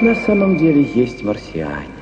На самом деле есть марсиане.